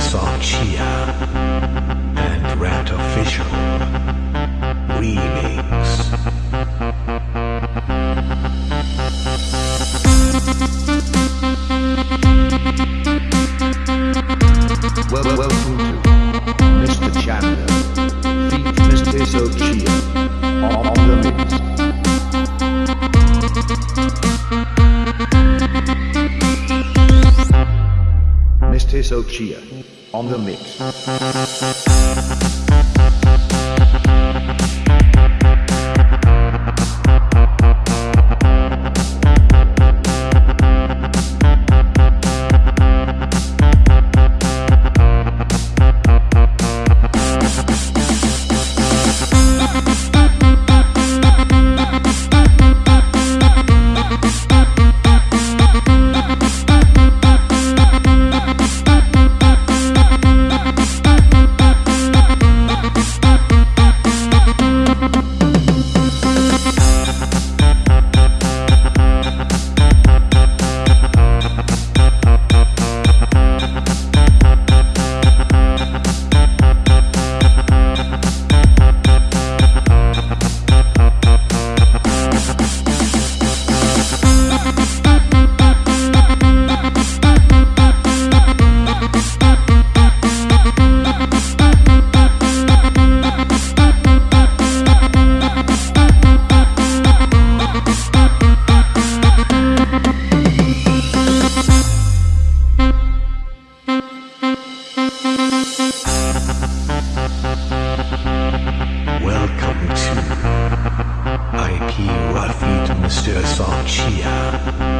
song Chia and Rat Official Remix. Well, well, welcome Mr. Sochia, on the mix. 真生气呀！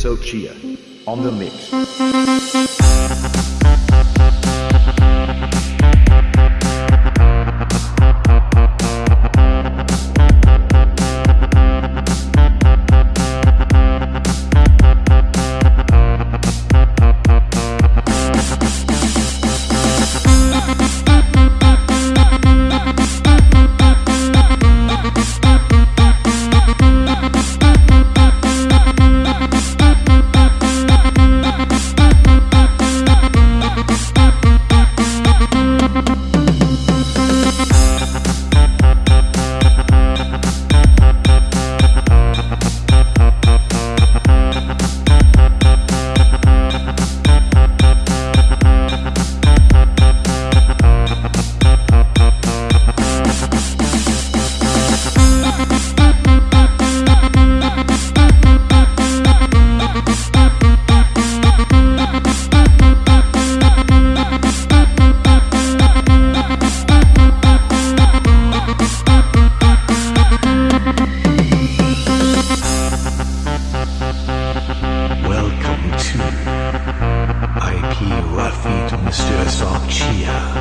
Sochia, on the mix. Yeah.